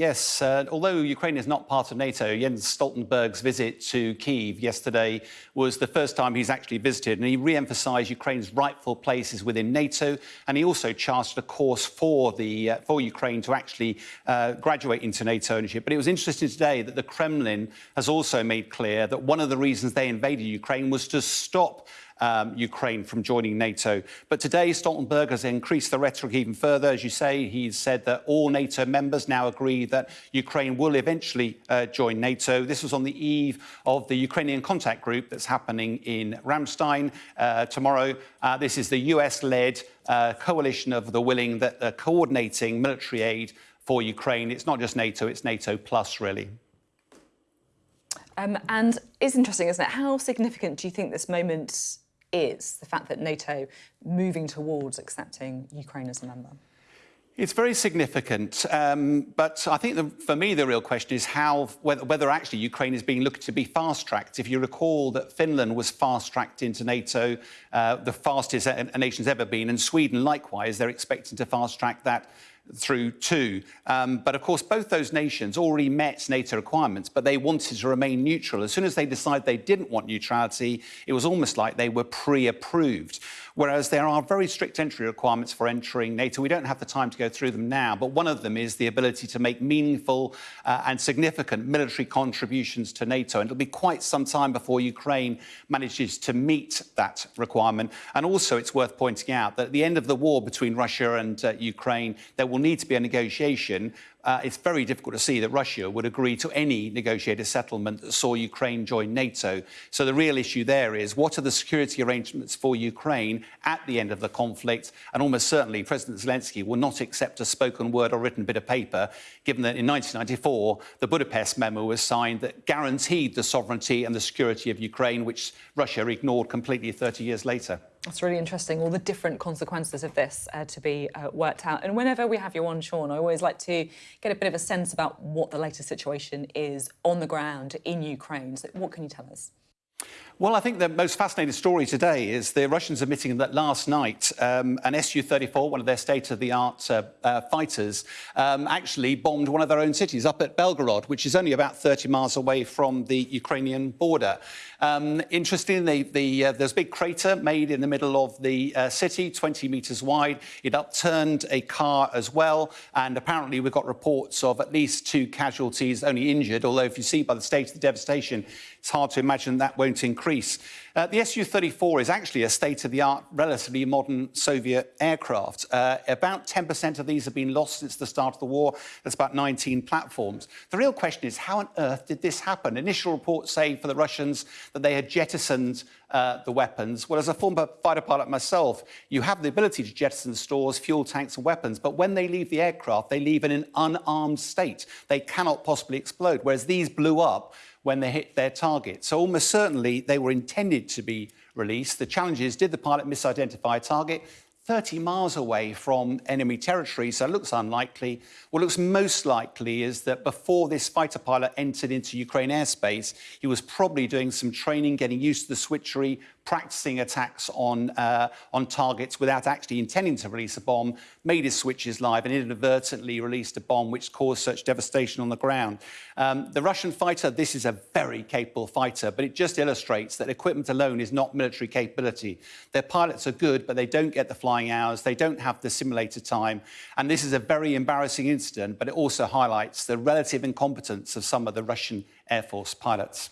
Yes, uh, although Ukraine is not part of NATO, Jens Stoltenberg's visit to Kiev yesterday was the first time he's actually visited, and he re-emphasised Ukraine's rightful places within NATO, and he also charted a course for the uh, for Ukraine to actually uh, graduate into NATO ownership. But it was interesting today that the Kremlin has also made clear that one of the reasons they invaded Ukraine was to stop um, Ukraine from joining NATO. But today, Stoltenberg has increased the rhetoric even further. As you say, he's said that all NATO members now agree that Ukraine will eventually uh, join NATO. This was on the eve of the Ukrainian contact group that's happening in Ramstein uh, tomorrow. Uh, this is the US-led uh, coalition of the willing that are coordinating military aid for Ukraine. It's not just NATO, it's NATO plus, really. Um, and it's interesting, isn't it? How significant do you think this moment is the fact that NATO moving towards accepting Ukraine as a member? It's very significant, um, but I think the, for me the real question is how whether, whether, actually Ukraine is being looked to be fast-tracked. If you recall that Finland was fast-tracked into NATO, uh, the fastest a, a nation's ever been, and Sweden likewise, they're expecting to fast-track that through too. Um, but of course, both those nations already met NATO requirements, but they wanted to remain neutral. As soon as they decided they didn't want neutrality, it was almost like they were pre-approved. Whereas there are very strict entry requirements for entering NATO. We don't have the time to go through them now, but one of them is the ability to make meaningful uh, and significant military contributions to NATO. And it'll be quite some time before Ukraine manages to meet that requirement. And also, it's worth pointing out that at the end of the war between Russia and uh, Ukraine, there will need to be a negotiation uh, it's very difficult to see that Russia would agree to any negotiated settlement that saw Ukraine join NATO. So the real issue there is what are the security arrangements for Ukraine at the end of the conflict? And almost certainly President Zelensky will not accept a spoken word or written bit of paper, given that in 1994 the Budapest memo was signed that guaranteed the sovereignty and the security of Ukraine, which Russia ignored completely 30 years later. That's really interesting, all the different consequences of this uh, to be uh, worked out. And whenever we have you on, Sean, I always like to get a bit of a sense about what the latest situation is on the ground in Ukraine. So what can you tell us? Well, I think the most fascinating story today is the Russians admitting that last night um, an Su-34, one of their state-of-the-art uh, uh, fighters, um, actually bombed one of their own cities up at Belgorod, which is only about 30 miles away from the Ukrainian border. Um, interestingly, the, the, uh, there's a big crater made in the middle of the uh, city, 20 metres wide. It upturned a car as well, and apparently we've got reports of at least two casualties, only injured, although if you see by the state of the devastation, it's hard to imagine that won't increase. Greece. Uh, the Su-34 is actually a state-of-the-art, relatively modern Soviet aircraft. Uh, about 10% of these have been lost since the start of the war. That's about 19 platforms. The real question is, how on earth did this happen? Initial reports say for the Russians that they had jettisoned uh, the weapons. Well, as a former fighter pilot myself, you have the ability to jettison stores, fuel tanks and weapons, but when they leave the aircraft, they leave in an unarmed state. They cannot possibly explode, whereas these blew up when they hit their target. So almost certainly they were intended to be released. The challenge is, did the pilot misidentify a target? 30 miles away from enemy territory, so it looks unlikely. What looks most likely is that before this fighter pilot entered into Ukraine airspace, he was probably doing some training, getting used to the switchery, practicing attacks on, uh, on targets without actually intending to release a bomb, made his switches live and inadvertently released a bomb which caused such devastation on the ground. Um, the Russian fighter, this is a very capable fighter, but it just illustrates that equipment alone is not military capability. Their pilots are good, but they don't get the flying hours, they don't have the simulator time, and this is a very embarrassing incident, but it also highlights the relative incompetence of some of the Russian Air Force pilots.